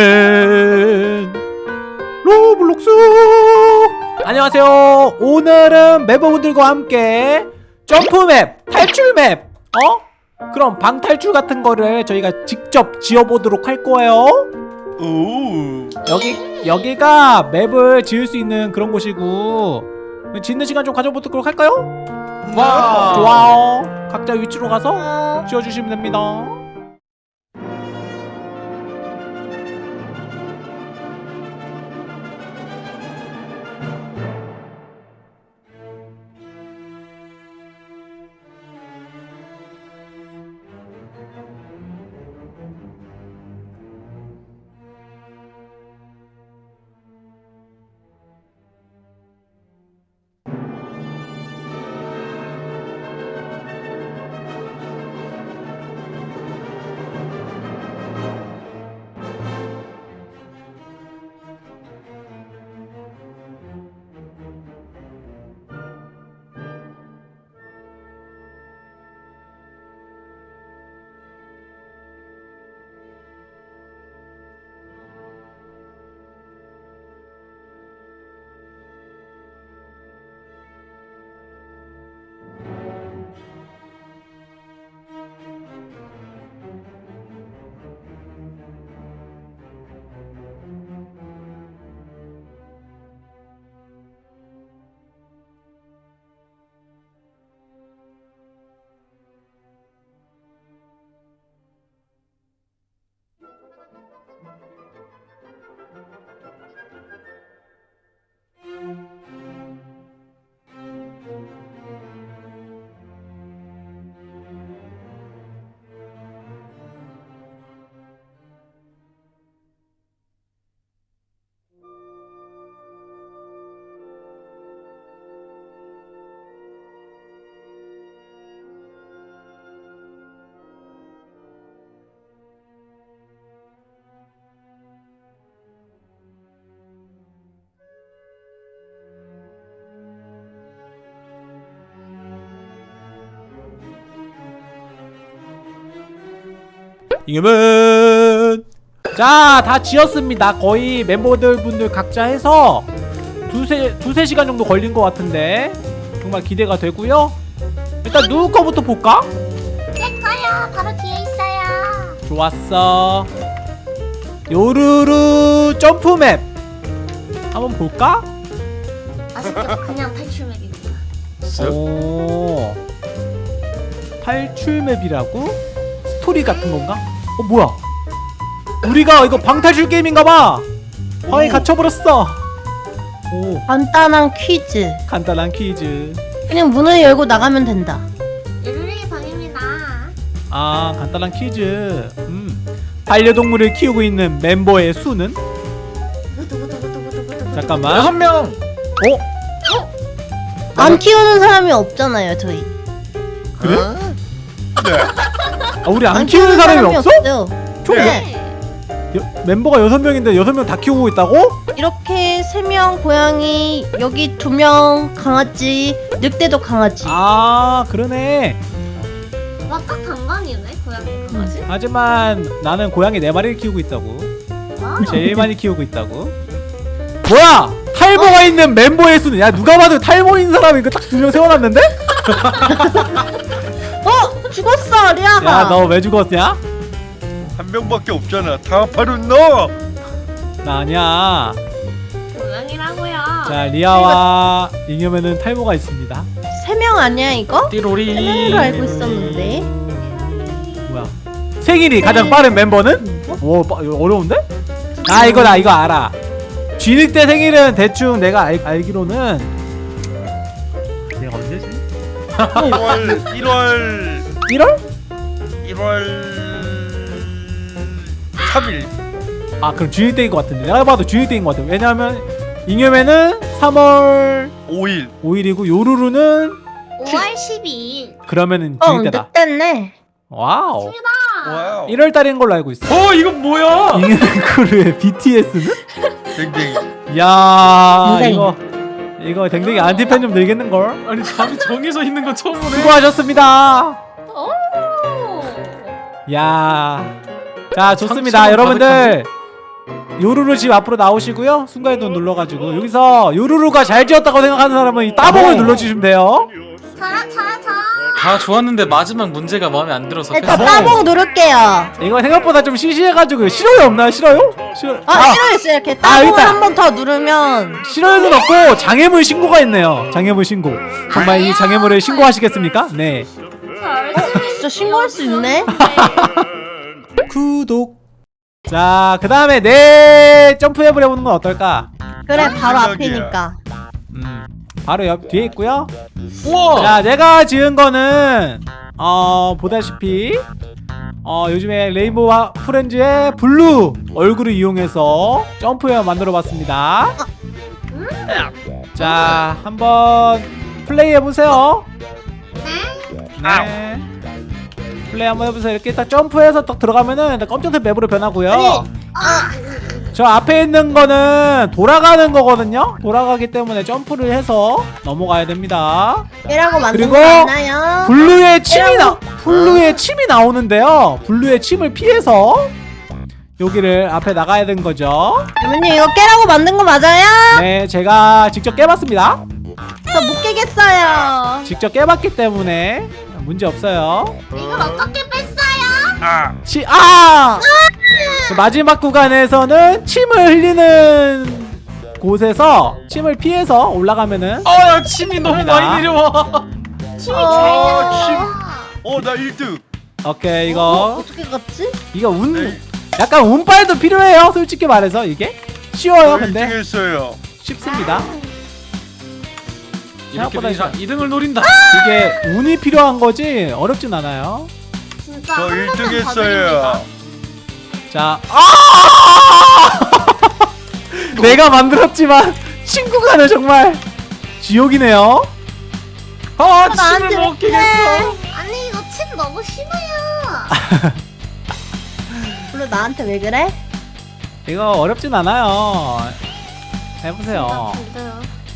잉여맨 로블록스 안녕하세요 오늘은 멤버분들과 함께 점프맵 탈출맵 어? 그럼 방탈출 같은 거를 저희가 직접 지어보도록 할 거예요 오. 여기 여기가 맵을 지을 수 있는 그런 곳이고 짓는 시간 좀 가져보도록 할까요? 와. 좋아요 각자 위치로 가서 지어주시면 됩니다 잉여맨 자 다 지었습니다 거의 멤버들 분들 각자 해서 두세 두세 시간 정도 걸린 것 같은데 정말 기대가 되고요 일단 누구 거부터 볼까? 제 거요. 바로 뒤에 있어요. 좋았어 요루루 점프맵 한번 볼까? 아쉽게도 그냥 탈출맵입니다. 오 탈출맵이라고? 스토리 같은 건가? 어 뭐야 우리가 이거 방탈출 게임인가봐 방에 갇혀버렸어 오 간단한 퀴즈. 간단한 퀴즈 그냥 문을 열고 나가면 된다. 예루리의 방입니다. 아 간단한 퀴즈 음 반려동물을 키우고 있는 멤버의 수는? 잠깐만 여섯 명. 어? 안 키우는 사람이 없잖아요, 저희. 그래? 네. 아, 우리 안 키우는 사람이 없어? 없어요. 총 네. 여- 멤버가 여섯 명인데 여섯 명 다 키우고 있다고? 이렇게 세 명 고양이, 여기 두 명 강아지, 늑대도 강아지. 아 그러네 와딱 단간이네 고양이 강아지. 하지만 나는 고양이 네 마리를 키우고 있다고 와. 제일 많이 키우고 있다고 뭐야 탈모가 있는 멤버의 수는 야 누가 봐도 탈모인 사람이 이거 딱두 명 세워놨는데? 어? 죽었어, 리아가. 야 너 왜 죽었냐? 한 명밖에 없잖아. 다 바로 너. 나 아니야 고양이라고요. 자 리아와 잉여맨은 탈모가 있습니다 세 명 아니야, 이거? 띠로리 세 명으로 알고 있었는데. 뭐야 생일이 가장 빠른 멤버는? 오 빠- 어려운데? 아 이거 나 이거 알아 쥐늑 때 생일은 대충 내가 알, 알기로는 내가 언제지? 1월 1월 1월? 1월 3일. 아 그럼 쥐늑 때인 것 같은데 내가 봐도 쥐늑 때인 것 같아 왜냐면 잉여맨은 3월 5일. 5일이고 요루루는 5월 12일. 그러면은 어, 쥐늑 때다 늑대네. 와우 와우. 1월 달인 걸로 알고 있어 어 이건 뭐야? 잉여맨 크루의 BTS는? 댕댕이. 야 댕댕이. 이거 이거 댕댕이 안티팬 좀 늘겠는걸? 아니 답이 정해져 있는 건 처음 보네. 수고하셨습니다 오. 야 자 좋습니다 상처는 여러분들 요루루 집 앞으로 나오시고요 순간이동 눌러가지고 여기서 요루루가 잘 지었다고 생각하는 사람은 이 따봉을 어. 눌러주시면 돼요. 다 좋았는데 마지막 문제가 마음에 안 들어서 일단 패스. 따봉 누를게요. 이거 생각보다 좀 시시해가지고 싫어요 없나요 싫어요? 싫어 아, 싫어요, 이렇게 아, 따봉을 일단. 한번 더 누르면 싫어요는 없고 장애물 신고가 있네요 장애물 신고 정말 이 장애물을 신고하시겠습니까? 네 신고할 수 있네. 구독 자 그 다음에 내 점프앱을 해보는 건 어떨까? 그래, 바로 생각이야. 앞이니까. 음 바로 옆 뒤에 있고요 우와. 자 내가 지은 거는 어 보다시피 어 요즘에 레인보우 하- 프렌즈의 블루 얼굴을 이용해서 점프맵을 만들어 봤습니다 자 한번 플레이 해보세요 네 플레이 한번 해보세요 이렇게 딱 점프해서 딱 들어가면은 검정색 맵으로 변하고요 아니, 저 앞에 있는 거는 돌아가는 거거든요 돌아가기 때문에 점프를 해서 넘어가야 됩니다 이라고 만든 그리고 거 맞나요? 블루의 침이 나. 블루의 침이 나오는데요. 블루의 침을 피해서 여기를 앞에 나가야 되는 거죠. 여러분님 이거 깨라고 만든 거 맞아요? 네, 제가 직접 깨봤습니다. 저 못 깨겠어요. 직접 깨봤기 때문에 문제 없어요. 이걸 어떻게 뺐어요? 아 치, 아! 그 마지막 구간에서는 침을 흘리는 곳에서 침을 피해서 올라가면은 아, 침이 너무. 많이 내려와. 침이 어, 잘 침. 들어. 어나 1등 오케이 어, 이거 어 떻게 갔지? 이거 운 네. 약간 운빨도 필요해요. 솔직히 말해서 이게 쉬워요. 근데 1등 했어요 쉽습니다. 이렇게 생각보다 되니까 2등을 노린다. 이게 운이 필요한 거지 어렵진 않아요. 진짜 저한 1등 번만 했어요. 자, 아! 내가 만들었지만 친구가는 정말 지옥이네요. 아, 침을 못 깨겠어. 아니 이거 침 너무 심해요. 블루 나한테 왜 그래? 이거 어렵진 않아요. 해보세요.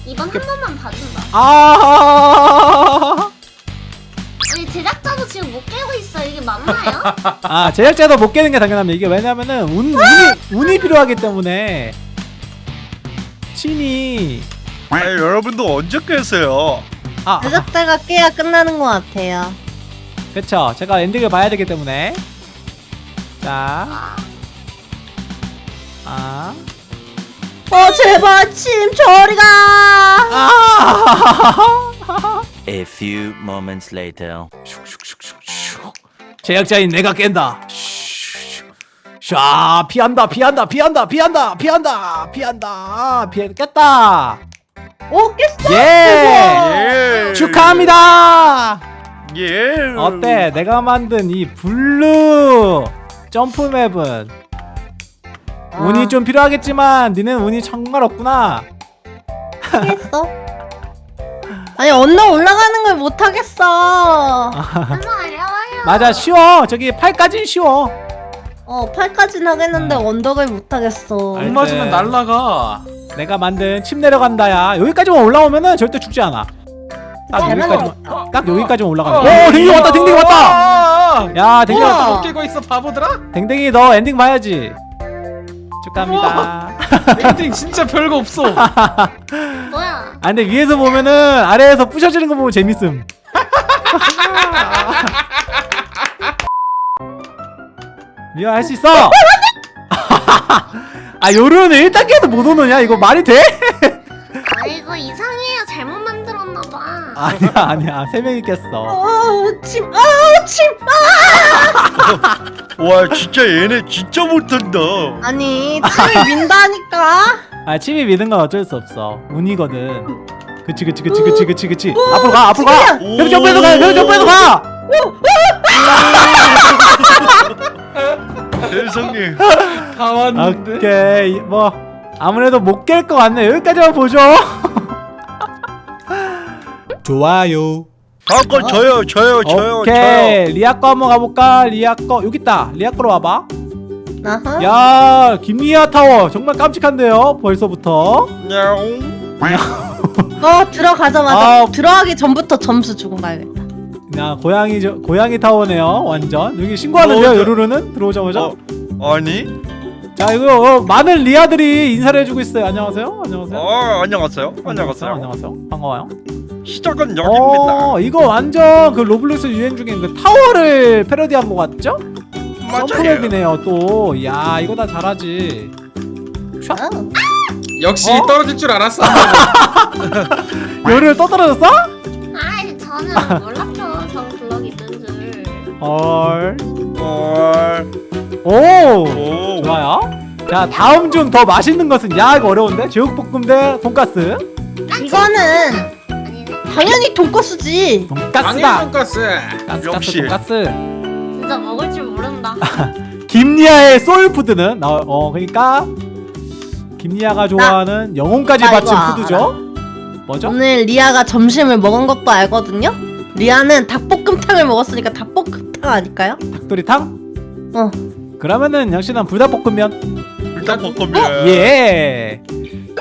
이번 한 번만 봐준다. 아, 아니 제작자도 지금 못 깨고 있어. 이게 맞나요? 아 제작자도 못 깨는 게 당연합니다. 이게 왜냐면은 운, 운이 운이 필요하기 때문에 친이 아 여러분도 언제 깼어요 아, 아 제작자가 깨야 끝나는 것 같아요. 그쵸. 제가 엔딩을 봐야 되기 때문에 자, 아, 어 제발 침 저리 가. 아. A few moments later. 제작자인 내가 깬다. 샤 피한다 피한다 피한다 피한다 피한다 피한다 피해 깼다. 오 깼어. 예 예 축하합니다. 예 어때? 내가 만든 이 블루 점프 맵은 운이 좀 필요하겠지만 니는 운이 정말 없구나. 깼어? 아니 언덕 올라가는 걸 못 하겠어. 한번 어려워요. 맞아 쉬워. 저기 8까진 쉬워. 어 8까지는 하겠는데 언덕을 못 하겠어. 음. 알- 공 맞으면 날라가. 내가 만든 침 내려간다야. 여기까지만 올라오면은 절대 죽지 않아. 딱잘 여기까지만. 딱 여기까지만 올라가면. 어, 오 댕댕이 왔다 댕댕이 왔다. 왔다. 야 댕댕이. 왔다. 못 깨고 있어 바보들아. 댕댕이 너 엔딩 봐야지. 축하합니다. 엔딩 진짜 별거 없어. 뭐야? 아 근데 위에서 보면은 아래에서 부셔지는 거 보면 재밌음. 미안 할수 있어. 아 요루는 1단계도 못 오느냐 이거 말이 돼? 아니야 아니야 세 명이 깼어. 어침 아침 와 진짜 얘네 진짜 못한다 아니 침을 민다니까. 아 침이 미는 건 어쩔 수 없어 운이거든. 그치 그치 그치 그치 그치 그치 앞으로 가 앞으로 가. 오. 계속 점프해서 가 계속 점프해서 가. 세상에 다 왔는데. 오케이 뭐 아무래도 못 깰 것 같네 여기까지만 보죠 좋아요. 다음 건 저요 저요 저요 오케이. 저요 리아 거 한번 가볼까? 리아 거. 여기 있다. 리아 거로 와봐. 아하. 야 김리아 타워. 정말 깜찍한데요? 벌써부터. 어 들어가자마자. 아. 들어가기 전부터 점수 주고 가야겠다. 야 고양이 저, 고양이 타워네요 완전. 여기 신고하는데요 어, 저- 요루루는? 들어오자마자? 어, 아니? 자 이거 어, 많은 리아들이 인사를 해주고 있어요. 안녕하세요? 안녕하세요? 아 안녕하세요. 안녕하세요. 안녕하세요. 반가워요 시작은 여기입니다 어 이거 완전 그 로블록스 유행 중인 그 타워를 패러디한 거 같죠? 맞아요 점프맵이네요 또 야 이거 다 잘하지 샤 역시 어? 떨어질 줄 알았어. 열을 떠떨어졌어? 아이 저는 몰랐죠 저 블럭 있는 줄 헐. 헐. 오. 오 좋아요. 자 다음 중 더 맛있는 것은 야 이거 어려운데 제육볶음 대 돈가스. 이거는 당연히 돈가스지. 돈가스다. 돈가스. 가스 역시. 가스 돈가스. 진짜 먹을 줄 모른다 김리아의 소울푸드는 어, 어 그러니까 김리아가 좋아하는 영혼까지 나 바친. 푸드죠. 뭐죠? 오늘 리아가 점심을 먹은 것도 알거든요. 리아는 닭볶음탕을 먹었으니까 닭볶음탕 아닐까요? 닭도리탕? 어. 그러면은 역시나 불닭볶음면. 불닭볶음면 예.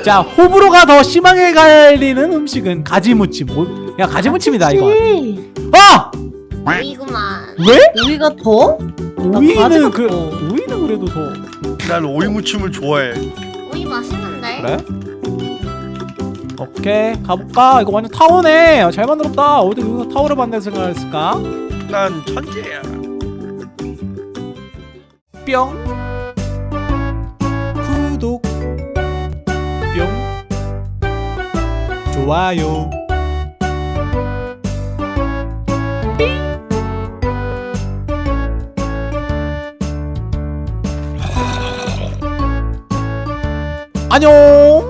자 호불호가 더 심하게 갈리는 음식은 가지무침. 뭐, 야 가지무침이다 이거. 아 이구만 왜? 오이가 더? 오이는 그 더. 오이는 그래도 더난 오이무침을 좋아해 오이 맛있는데 그래? 오케이 가볼까? 이거 완전 타워네 아, 잘 만들었다 어디 여기서 타워를 만들 생각을 했을까? 난 천재야 뿅 좋아요. 안녕